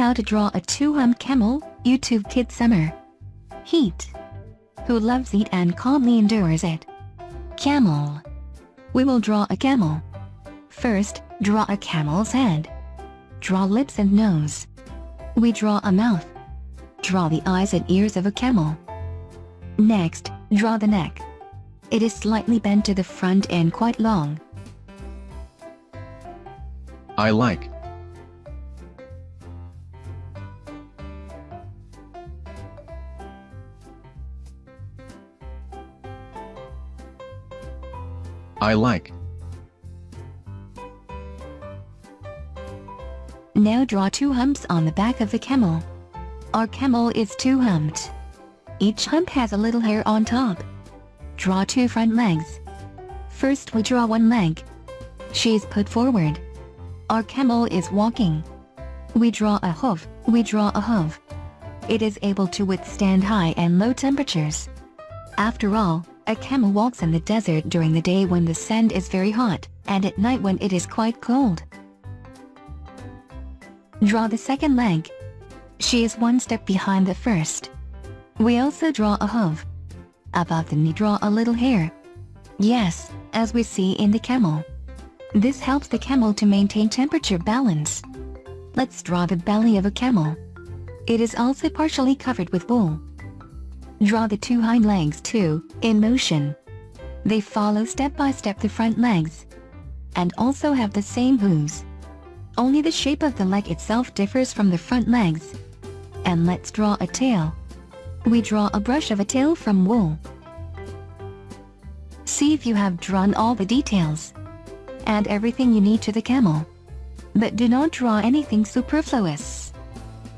How to draw a two-hump camel, YouTube Kid Summer. Heat. Who loves heat and calmly endures it? Camel. We will draw a camel. First, draw a camel's head. Draw lips and nose. We draw a mouth. Draw the eyes and ears of a camel. Next, draw the neck. It is slightly bent to the front and quite long. I like. I like. Now draw two humps on the back of the camel. Our camel is two humped. Each hump has a little hair on top. Draw two front legs. First we draw one leg. She is put forward. Our camel is walking. We draw a hoof, we draw a hoof. It is able to withstand high and low temperatures. After all, a camel walks in the desert during the day when the sand is very hot, and at night when it is quite cold. Draw the second leg. She is one step behind the first. We also draw a hoof. Above the knee draw a little hair. Yes, as we see in the camel. This helps the camel to maintain temperature balance. Let's draw the belly of a camel. It is also partially covered with wool. Draw the two hind legs too, in motion. They follow step by step the front legs. And also have the same hooves. Only the shape of the leg itself differs from the front legs. And let's draw a tail. We draw a brush of a tail from wool. See if you have drawn all the details. Add everything you need to the camel. But do not draw anything superfluous.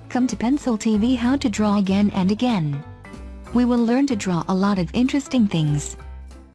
Come to Pencil TV how to draw again and again. We will learn to draw a lot of interesting things.